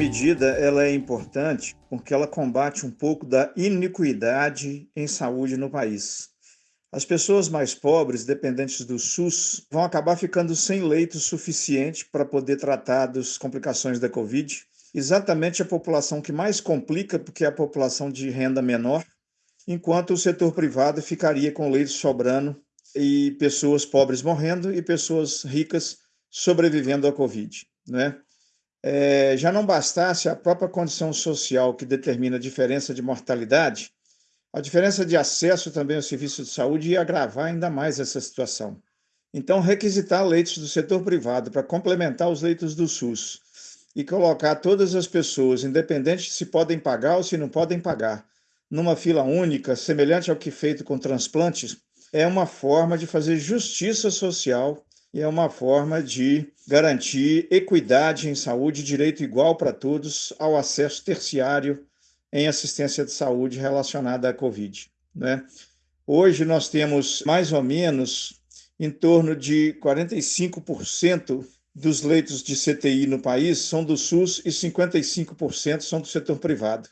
medida ela é importante porque ela combate um pouco da iniquidade em saúde no país. As pessoas mais pobres, dependentes do SUS, vão acabar ficando sem leito suficiente para poder tratar das complicações da Covid. Exatamente a população que mais complica, porque é a população de renda menor, enquanto o setor privado ficaria com leitos sobrando e pessoas pobres morrendo e pessoas ricas sobrevivendo à Covid. Né? É, já não bastasse a própria condição social que determina a diferença de mortalidade, a diferença de acesso também ao serviço de saúde ia agravar ainda mais essa situação. Então, requisitar leitos do setor privado para complementar os leitos do SUS e colocar todas as pessoas, independente se podem pagar ou se não podem pagar, numa fila única, semelhante ao que feito com transplantes, é uma forma de fazer justiça social e é uma forma de garantir equidade em saúde, direito igual para todos ao acesso terciário em assistência de saúde relacionada à Covid. Né? Hoje nós temos mais ou menos em torno de 45% dos leitos de CTI no país são do SUS e 55% são do setor privado.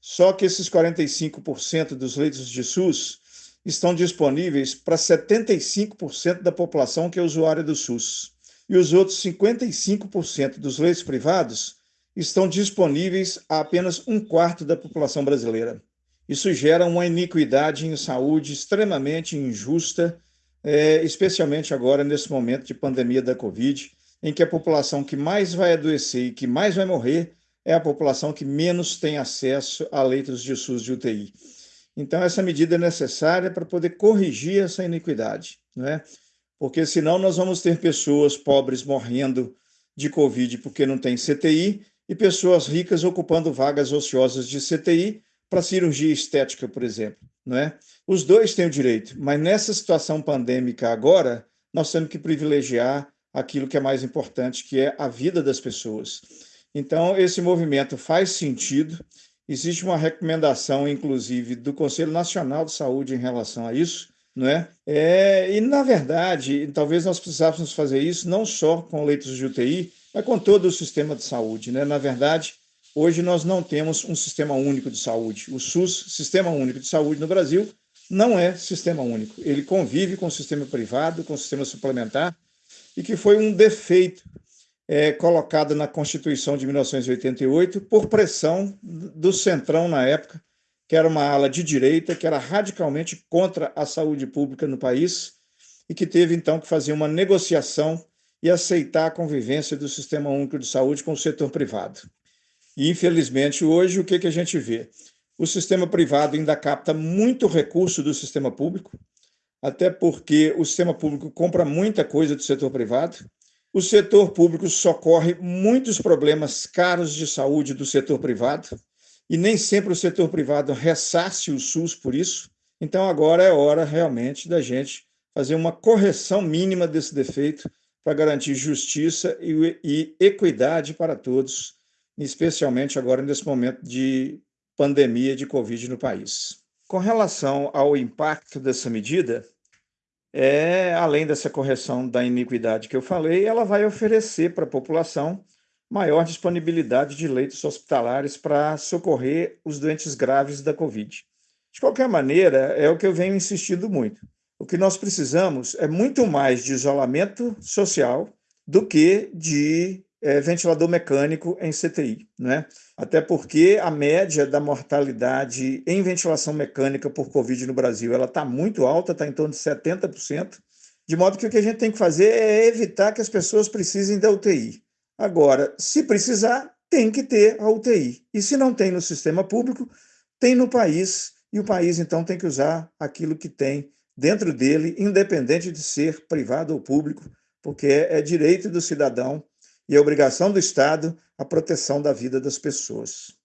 Só que esses 45% dos leitos de SUS estão disponíveis para 75% da população que é usuária do SUS. E os outros 55% dos leitos privados estão disponíveis a apenas um quarto da população brasileira. Isso gera uma iniquidade em saúde extremamente injusta, é, especialmente agora nesse momento de pandemia da Covid, em que a população que mais vai adoecer e que mais vai morrer é a população que menos tem acesso a leitos de SUS de UTI. Então, essa medida é necessária para poder corrigir essa iniquidade, né? porque senão nós vamos ter pessoas pobres morrendo de Covid porque não tem CTI e pessoas ricas ocupando vagas ociosas de CTI para cirurgia estética, por exemplo. Né? Os dois têm o direito, mas nessa situação pandêmica agora, nós temos que privilegiar aquilo que é mais importante, que é a vida das pessoas. Então, esse movimento faz sentido, Existe uma recomendação, inclusive, do Conselho Nacional de Saúde em relação a isso, não é? é? E, na verdade, talvez nós precisássemos fazer isso não só com leitos de UTI, mas com todo o sistema de saúde. Né? Na verdade, hoje nós não temos um sistema único de saúde. O SUS, Sistema Único de Saúde no Brasil, não é sistema único. Ele convive com o sistema privado, com o sistema suplementar, e que foi um defeito é, colocada na Constituição de 1988 por pressão do Centrão na época, que era uma ala de direita, que era radicalmente contra a saúde pública no país e que teve então que fazer uma negociação e aceitar a convivência do Sistema Único de Saúde com o setor privado. E, infelizmente, hoje, o que, que a gente vê? O sistema privado ainda capta muito recurso do sistema público, até porque o sistema público compra muita coisa do setor privado, o setor público socorre muitos problemas caros de saúde do setor privado e nem sempre o setor privado ressarce o SUS por isso. Então, agora é hora realmente da gente fazer uma correção mínima desse defeito para garantir justiça e, e equidade para todos, especialmente agora nesse momento de pandemia de Covid no país. Com relação ao impacto dessa medida, é, além dessa correção da iniquidade que eu falei, ela vai oferecer para a população maior disponibilidade de leitos hospitalares para socorrer os doentes graves da Covid. De qualquer maneira, é o que eu venho insistindo muito. O que nós precisamos é muito mais de isolamento social do que de é, ventilador mecânico em CTI, né? Até porque a média da mortalidade em ventilação mecânica por Covid no Brasil ela está muito alta, está em torno de 70%, de modo que o que a gente tem que fazer é evitar que as pessoas precisem da UTI. Agora, se precisar, tem que ter a UTI. E se não tem no sistema público, tem no país, e o país então tem que usar aquilo que tem dentro dele, independente de ser privado ou público, porque é direito do cidadão e a obrigação do Estado a proteção da vida das pessoas.